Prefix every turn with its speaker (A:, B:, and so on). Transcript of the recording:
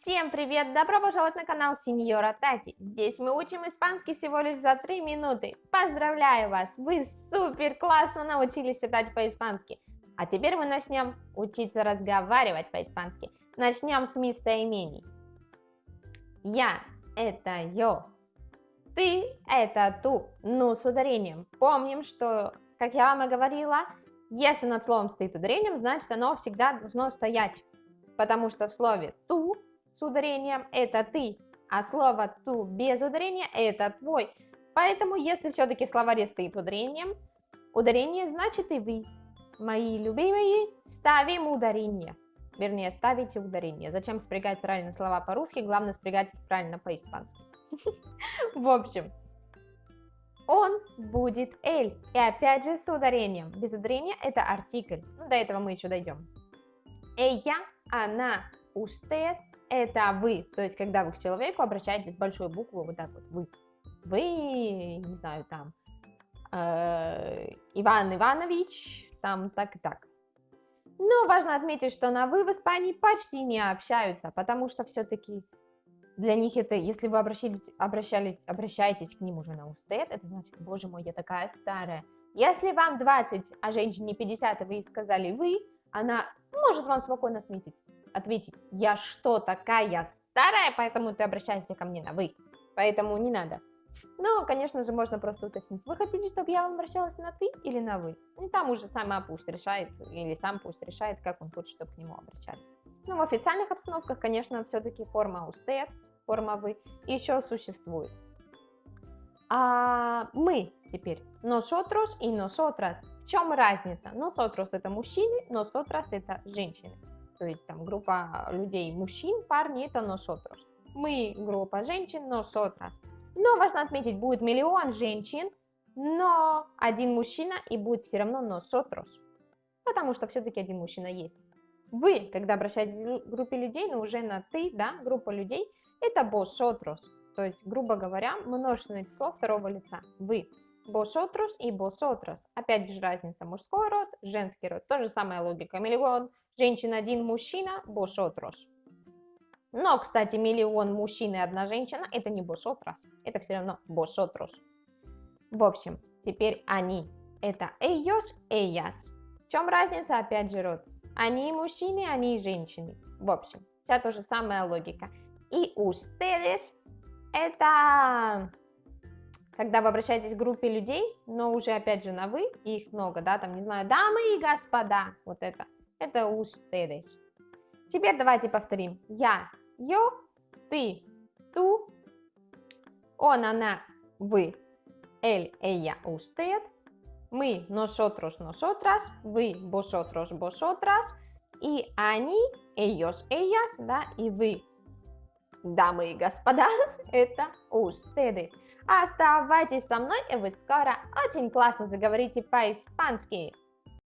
A: Всем привет! Добро пожаловать на канал Сеньора Тати. Здесь мы учим испанский всего лишь за 3 минуты. Поздравляю вас! Вы супер классно научились читать по-испански. А теперь мы начнем учиться разговаривать по-испански. Начнем с местоимений. Я – это yo. Ты – это ту, ну с ударением. Помним, что, как я вам и говорила, если над словом стоит ударением, значит оно всегда должно стоять. Потому что в слове ту с ударением это ты, а слово ту без ударения это твой. Поэтому, если все-таки словаре стоит ударением, ударение значит и вы. Мои любимые, ставим ударение. Вернее, ставите ударение. Зачем спрягать правильно слова по-русски, главное спрягать их правильно по-испански. В общем, он будет эль. И опять же с ударением. Без ударения это артикль. Ну, до этого мы еще дойдем. Ella, она, usted, это вы. То есть, когда вы к человеку обращаетесь большой буквы, вот так вот, вы. Вы, не знаю, там, э, Иван Иванович, там так и так. Но важно отметить, что на «вы» в Испании почти не общаются, потому что все-таки для них это, если вы обращались, обращались, обращаетесь к ним уже на устед, это значит, боже мой, я такая старая. Если вам 20, а женщине 50, и вы сказали «вы», она может вам спокойно отметить, ответить, я что, такая старая, поэтому ты обращаешься ко мне на «вы», поэтому не надо. Но, конечно же, можно просто уточнить, вы хотите, чтобы я вам обращалась на «ты» или на «вы»? Ну, там уже сама пусть решает, или сам пусть решает, как он хочет, чтобы к нему обращались. Ну, в официальных обстановках, конечно, все-таки форма «usted», форма «вы» еще существует. А мы теперь nosotros и nosotras. Чем разница? Nosotros это мужчины, nosotras это женщины. То есть там группа людей мужчин, парни это nosotros. Мы группа женщин, nosotras. Но важно отметить, будет миллион женщин, но один мужчина и будет все равно nosotros. Потому что все-таки один мужчина есть. Вы, когда обращаетесь к группе людей, но уже на ты, да, группа людей, это vosotros. То есть, грубо говоря, множественное число второго лица. Вы. Vosotros и vosotras. Опять же разница. Мужской род, женский род. То же самая логика. Миллион женщин, один мужчина, vosotros. Но, кстати, миллион мужчин и одна женщина, это не vosotras. Это все равно vosotros. В общем, теперь они. Это ellos, ellas. В чем разница? Опять же род. Они мужчины, они женщины. В общем, вся та же самая логика. И ustedes это когда вы обращаетесь к группе людей, но уже опять же на вы, и их много, да, там, не знаю, дамы и господа, вот это, это ustedes. Теперь давайте повторим. Я, yo, ты, ту, он, она, вы, él, ella, usted, мы, nosotros, nosotras, вы, vosotros, vosotras, и они, ellos, ellas, да, и вы, дамы и господа, это ustedes. Оставайтесь со мной, и вы скоро очень классно заговорите по-испански.